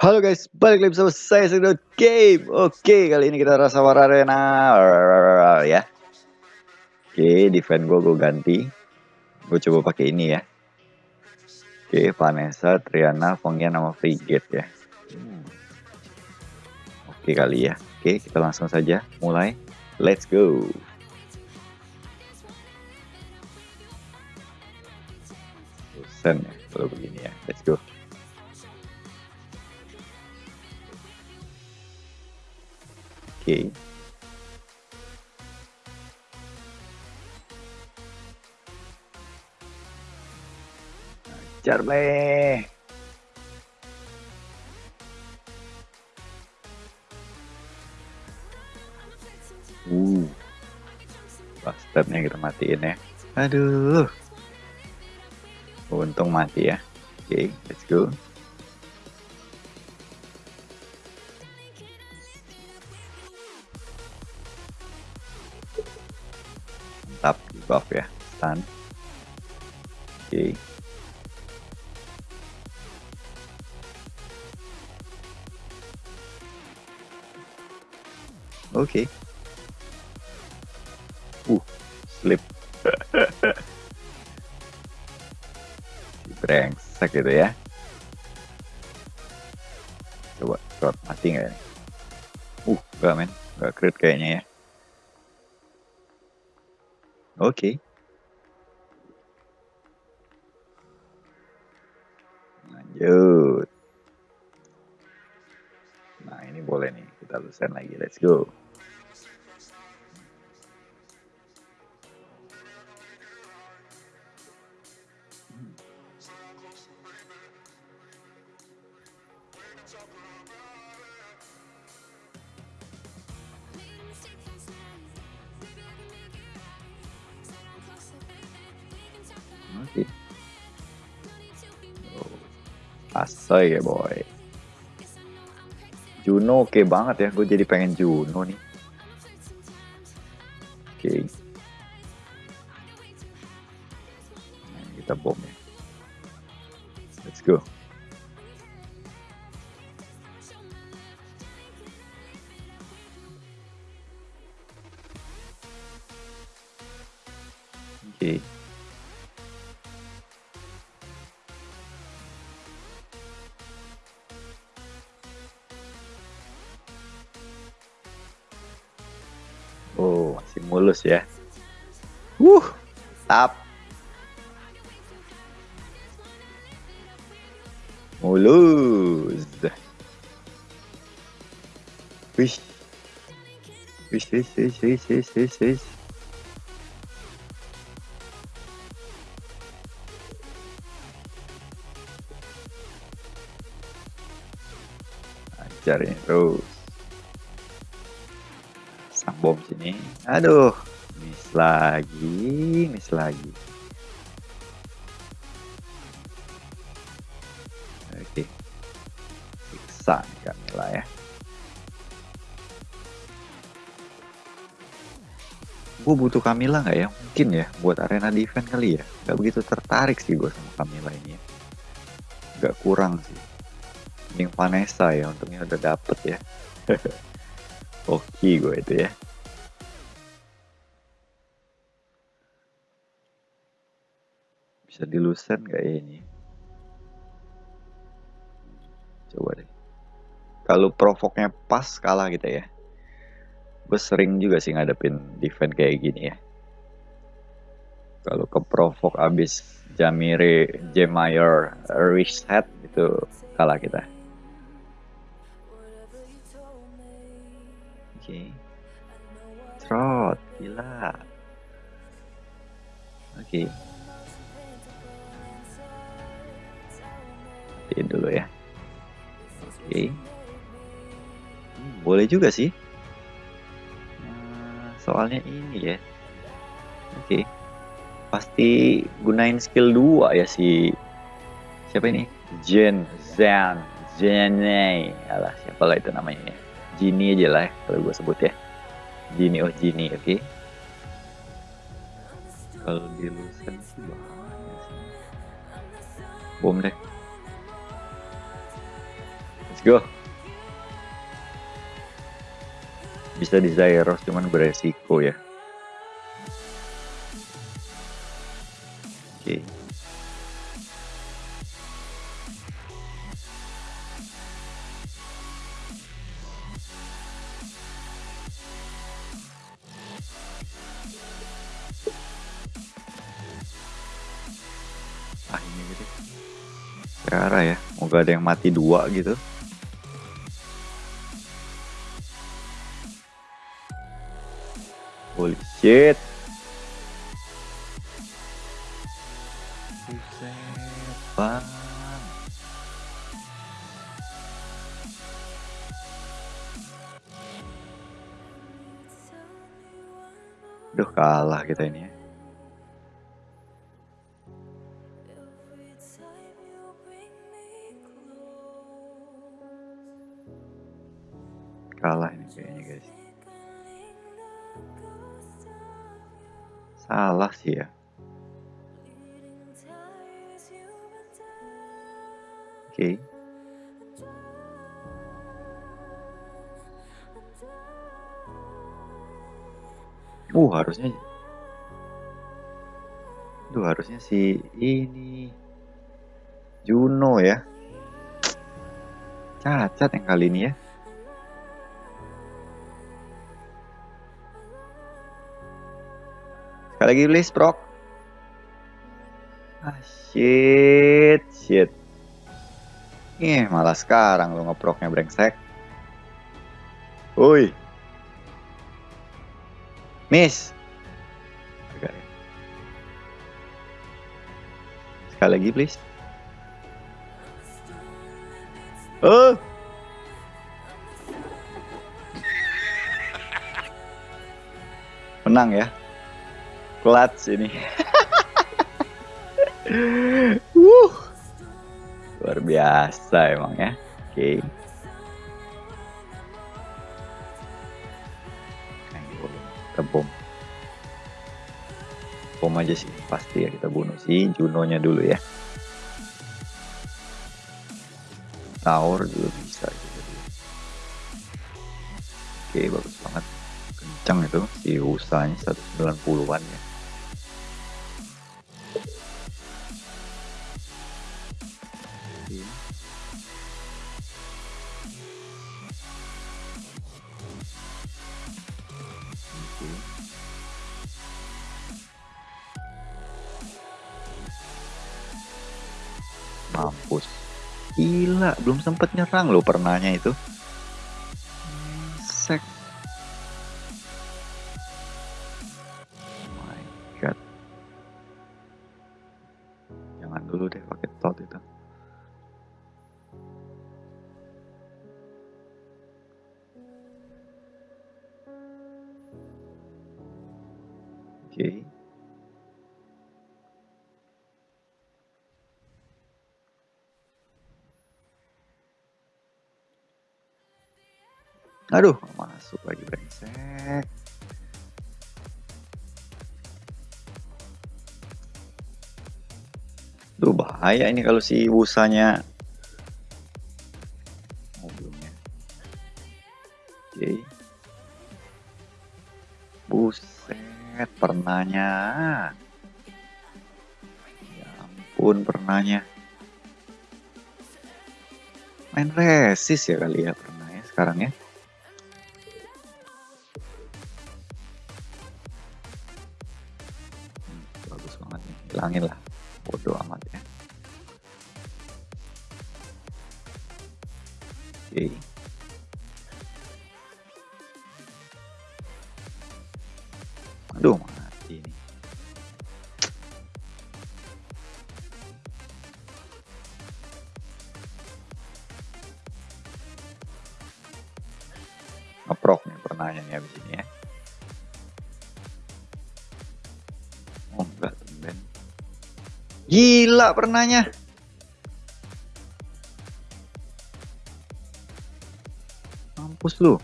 Halo guys, balik lagi bersama saya Sedot Game. Oke, kali ini kita rasa war arena ya. Oke, defend gue gue ganti. Gue coba pakai ini ya. Oke, Vanessa, Triana, Fongian sama Frigate ya. Oke kali ya. Oke, kita langsung saja mulai. Let's go. Bosan ya kalau begini ya. Let's go. Oke. Ajar bleh. Uh. Bastardnya kita matiin ya. Aduh. Untung mati ya. Oke, okay, let's go. Oke. Lanjut. Nah, ini boleh nih. Kita lulusan lagi. Let's go. Ya boy. Juno oke okay banget ya, gue jadi pengen Juno nih. Mulus ya. Wuh, tap. Mulus. Wih. Wih, wih, wih, wih, wih, wih, wih. Ajarin terus bom sini. Aduh, miss lagi, miss lagi. Oke. Siksa nih Camilla ya. Gue butuh Camilla nggak ya? Mungkin ya, buat arena defense kali ya. Gak begitu tertarik sih gue sama Camilla ini. Ya. Gak kurang sih. Yang Vanessa ya, untungnya udah dapet ya. Oke gue itu ya. bisa dilusen gak ini? Coba deh. Kalau provoknya pas kalah gitu ya. Gue sering juga sih ngadepin defense kayak gini ya. Kalau ke provok abis Jamire Jemayer reset itu kalah kita okay. trot gila oke okay. matiin dulu ya oke okay. hmm, boleh juga sih nah, soalnya ini ya oke okay. pasti gunain skill 2 ya si siapa ini Jen Zan Jene alah siapa lah itu namanya ya Gini aja lah ya, kalau gue sebut ya Gini oh Gini oke okay. kalau di Lusen sih bahaya bom deh Let's go. Bisa di Zyros cuman beresiko ya. Oke. Okay. Mati dua gitu. Holy shit kalah ini kayaknya guys. Salah sih ya. Oke. Okay. Uh harusnya Duh harusnya si ini. Juno ya. Cacat yang kali ini ya Sekali lagi please, Prok. Ah, shit, shit. Ih, malah sekarang lo ngeproknya brengsek. Woi. Miss. Sekali lagi please. Oh. Menang ya clutch ini. uh. Luar biasa emang ya. Oke. Okay. Kita bom. Bom aja sih pasti ya kita bunuh si Juno-nya dulu ya. Tower juga bisa gitu. Oke, bagus banget kencang itu si usanya 190-an ya gila belum sempet nyerang lo pernahnya itu Aduh, masuk lagi brengsek. Duh bahaya ini kalau si busanya belumnya oke. Okay. buset pernahnya. Ya ampun pernahnya. Main resis ya kali ya pernahnya sekarang ya hilangin lah. Bodoh amat ya. Oke. Okay. aduh mati ini ngeprok nih pernahnya nih abis ini ya Gila pernahnya. Mampus lu.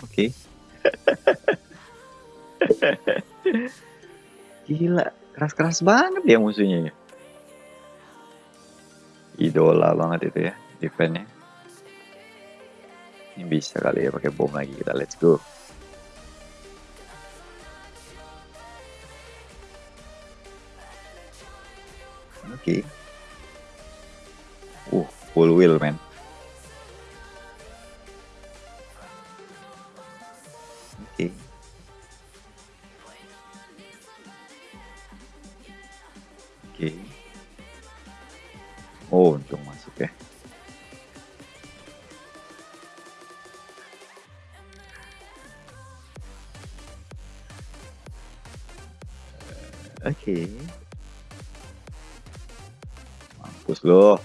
Oke. Okay. Gila, keras-keras banget ya musuhnya ya. Idola banget itu ya. defense-nya. Ini bisa kali ya pakai bom lagi kita. Let's go. Full wheel, man. Oke. Okay. Oke. Okay. Oh, untung masuk ya. Oke. Okay. Mampus loh.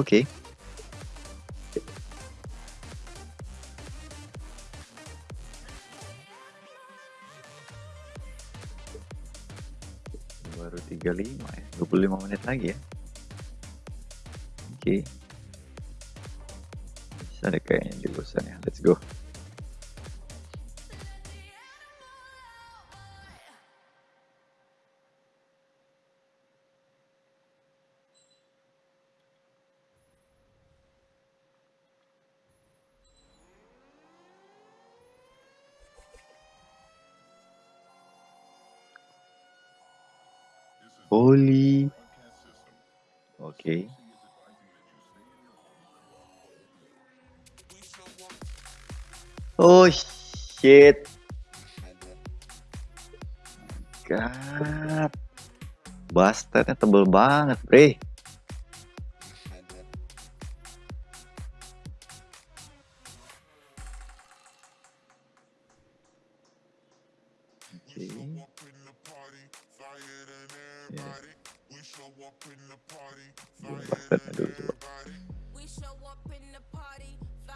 Okay. baru 35 ya 25 menit lagi ya oke okay. bisa deh kayaknya di bosan ya let's go Holy. Okay. Oh shit. God. Bastardnya tebel banget, bre.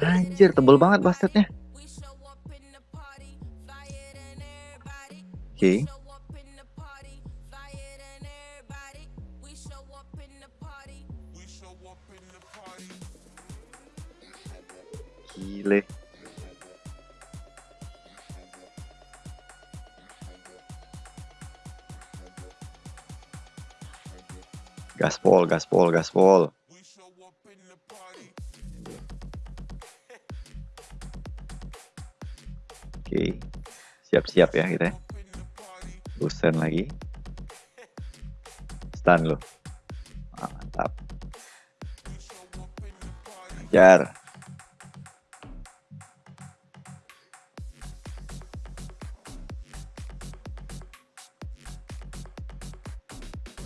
Anjir, tebel banget bastardnya. Oke. Okay. Gile. Gaspol, gaspol, gaspol. Oke, siap-siap ya kita. Busen lagi. Stun lo. Ah, mantap. Ajar.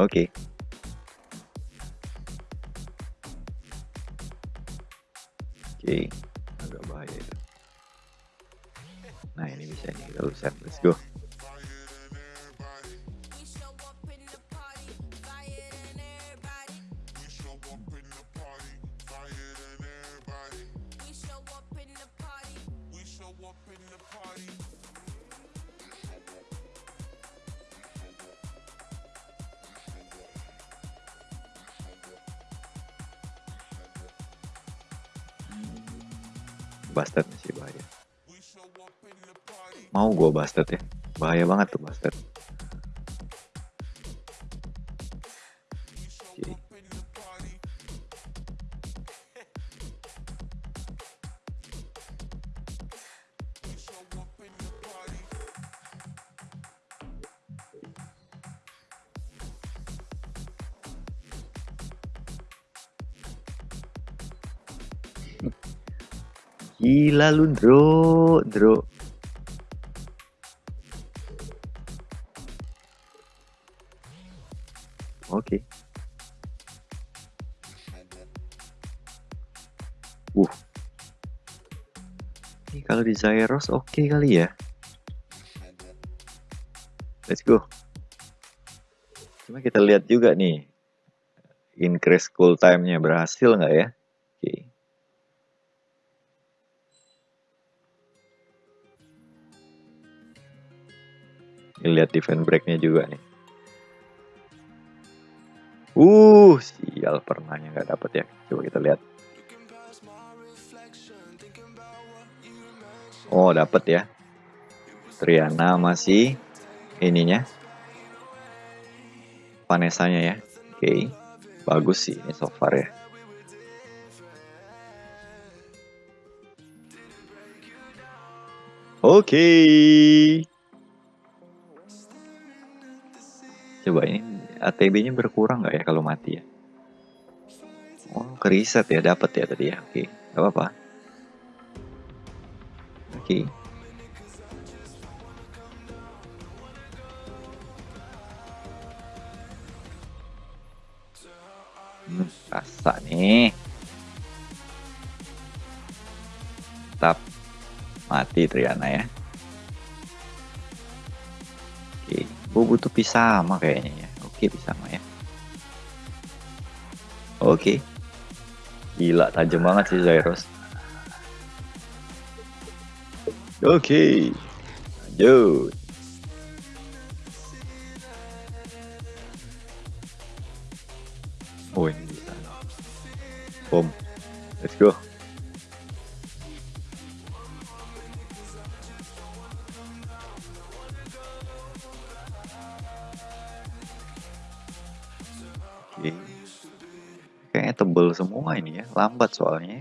Oke. Okay. Oke, agak bahaya itu. Nah ini bisa nih kita lulusan, let's go. Mau gue bastard ya. Bahaya banget tuh bastard. Gila lu, Bro, Bro. Oke. Okay. Uh. Ini kalau di Zyros oke okay kali ya. Let's go. Cuma kita lihat juga nih. Increase cool time-nya berhasil nggak ya? Lihat defense breaknya juga nih. Uh, sial pernahnya nggak dapet ya. Coba kita lihat. Oh, dapat ya. Triana masih ininya. Vanessa-nya ya. Oke. Okay. Bagus sih ini so far ya. Oke. Okay. Coba ini ATB-nya berkurang nggak ya kalau mati ya? Oh, keriset ya, dapat ya tadi ya. Oke, nggak apa-apa. Oke. Hmm, rasa nih. Tetap mati Triana ya. Gue butuh pisama kayaknya ya. Oke pisama ya. Oke. Gila tajam banget sih Zairos. Oke. Lanjut. Oke. Kayaknya tebel semua ini ya, lambat soalnya.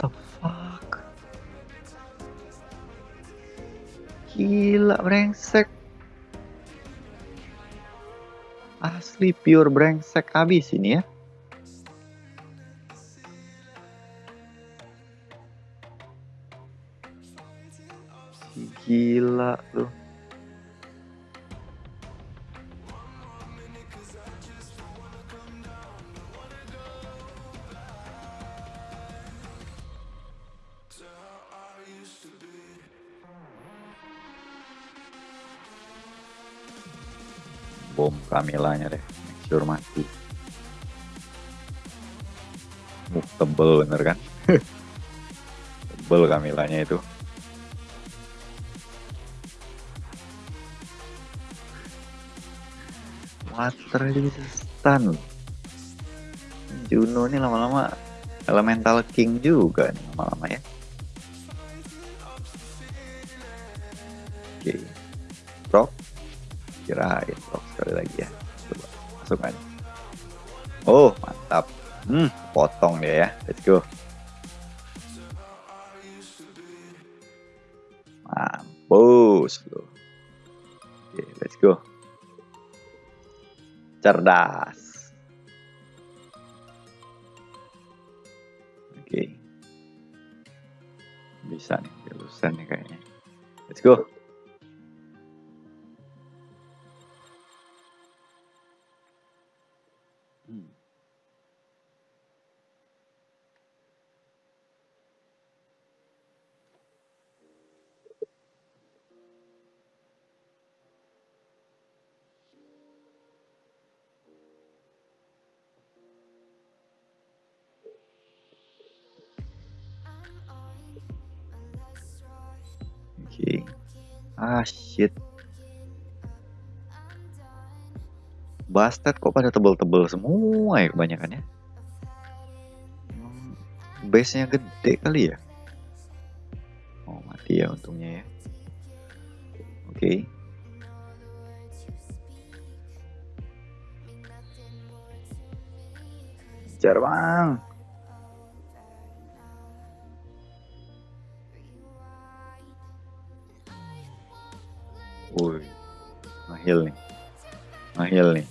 The fuck? Gila brengsek. Asli pure brengsek habis ini ya. Gila tuh. Bom Kamilanya deh, make sure mati. Tebel bener kan? tebel Kamilanya itu. Water aja bisa stun. Juno ini lama-lama elemental king juga nih lama-lama ya. Oke. Rock kirain rock sekali lagi ya. Coba masukkan oh mantap. Hmm potong dia ya. Let's go. Mampus loh oke let's go cerdas. Oke. Bisa nih, lulusan nih kayaknya. Let's go. Ah shit. Bastard kok pada tebel-tebel semua ya kebanyakan ya base nya gede kali ya? Oh mati ya untungnya ya. Oke. Okay. Jar mahil nih. Mahil nih.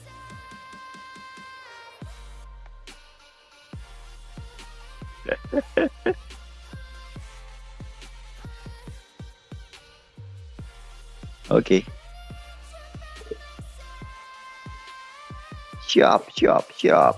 Oke. Okay. Siap, siap, siap.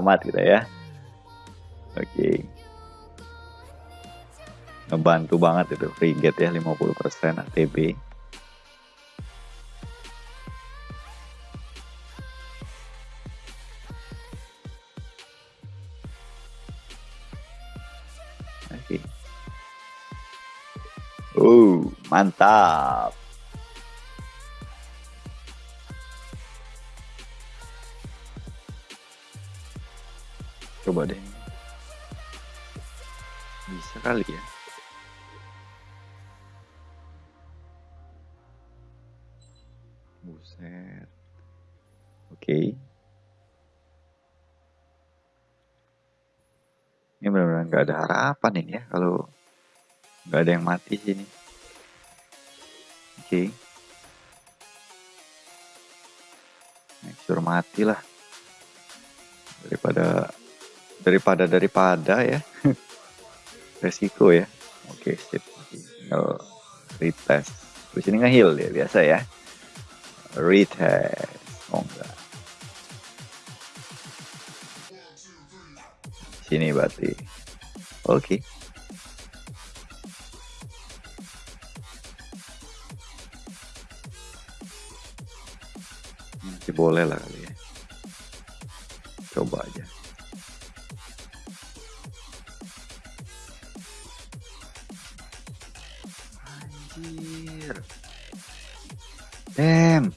Selamat kita ya. Oke. Okay. Ngebantu banget itu get ya 50% ATB. Oke. Okay. Uh, mantap. Coba deh. Bisa kali ya. Buset. Oke. Okay. Ini benar-benar nggak ada harapan ini ya kalau nggak ada yang mati sini. Oke. Okay. Make sure mati lah daripada daripada daripada ya. Resiko ya. Oke okay, sip. Tinggal retest. Terus ini ngeheal ya biasa ya. Retest. Oh enggak. Sini berarti. Oke. Okay. masih boleh lah kali ya. Coba aja Damn.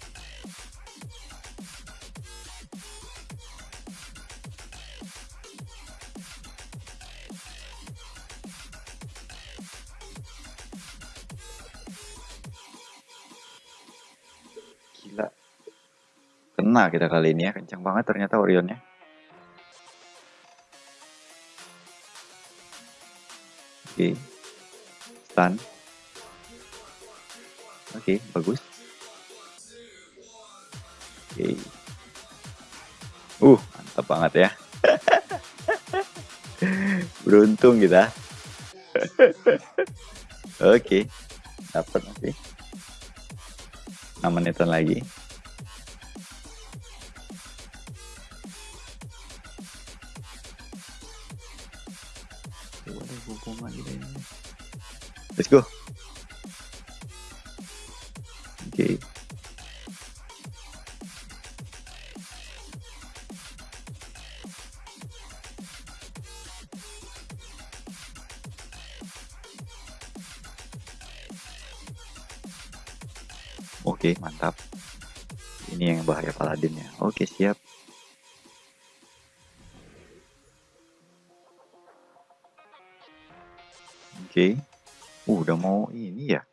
Gila. Kena kita kali ini ya. Kencang banget ternyata Orionnya. Oke. Okay. Stun. Oke, okay, bagus. Oke. Uh, mantap banget ya. Beruntung kita. Oke. Dapat masih. 6 menitan lagi. Oke, mantap. Ini yang bahaya paladin ya. Oke, siap. Oke. Uh, udah mau ini ya.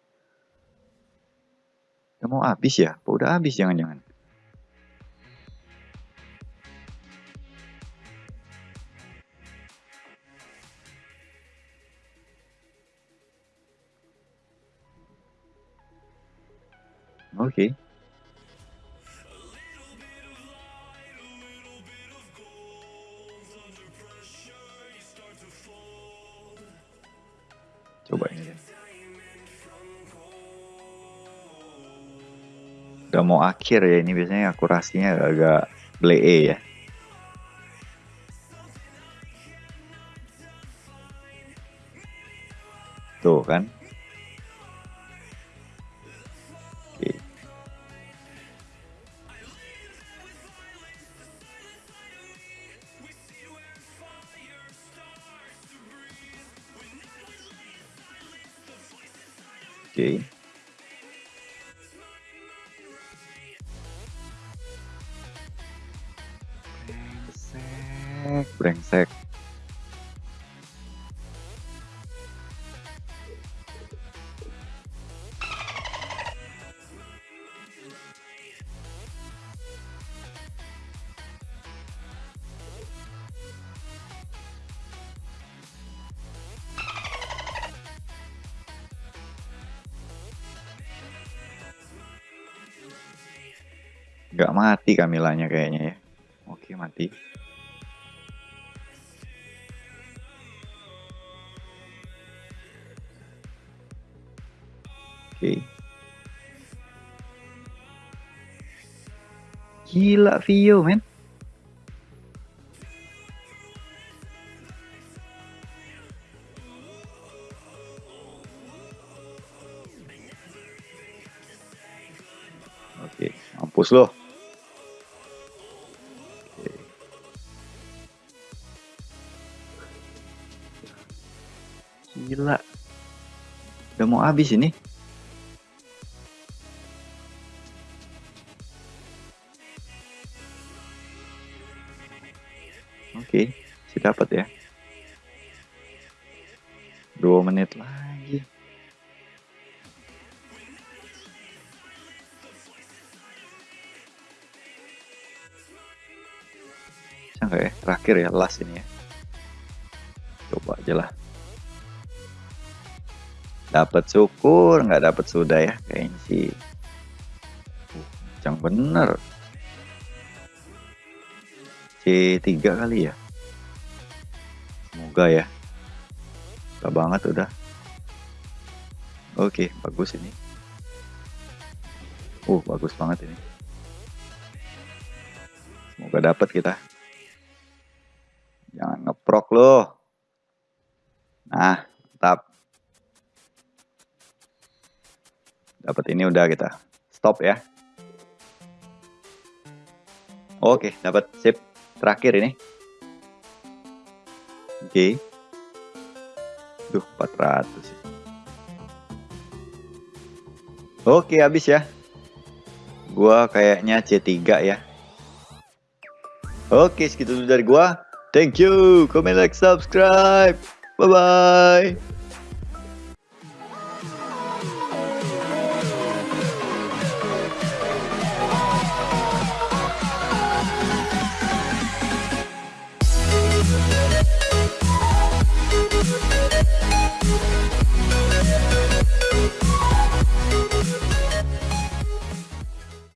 Udah mau habis ya? Udah habis jangan-jangan? Oke. Coba ini. Udah mau akhir ya ini biasanya akurasinya agak blee ya. Tuh kan Oke. brengsek Gak mati Kamilanya kayaknya ya. Oke, mati. Oke. Gila Vio, men. Oke, mampus loh. Mau habis ini. Oke, si dapat ya. Dua menit lagi. Nggak ya? Terakhir ya, last ini ya. Coba aja lah. Dapat syukur, nggak dapat sudah ya. Kayaknya sih. Uh, yang bener. C3 kali ya. Semoga ya. Gak banget udah. Oke, bagus ini. Uh, bagus banget ini. Semoga dapat kita. Jangan ngeprok loh. Nah, mantap. Dapat ini udah kita. Stop ya. Oke, dapat sip terakhir ini. Oke. Duh, 400 sih. Oke, habis ya. Gua kayaknya C3 ya. Oke, segitu dulu dari gua. Thank you. Comment, like, subscribe. Bye-bye.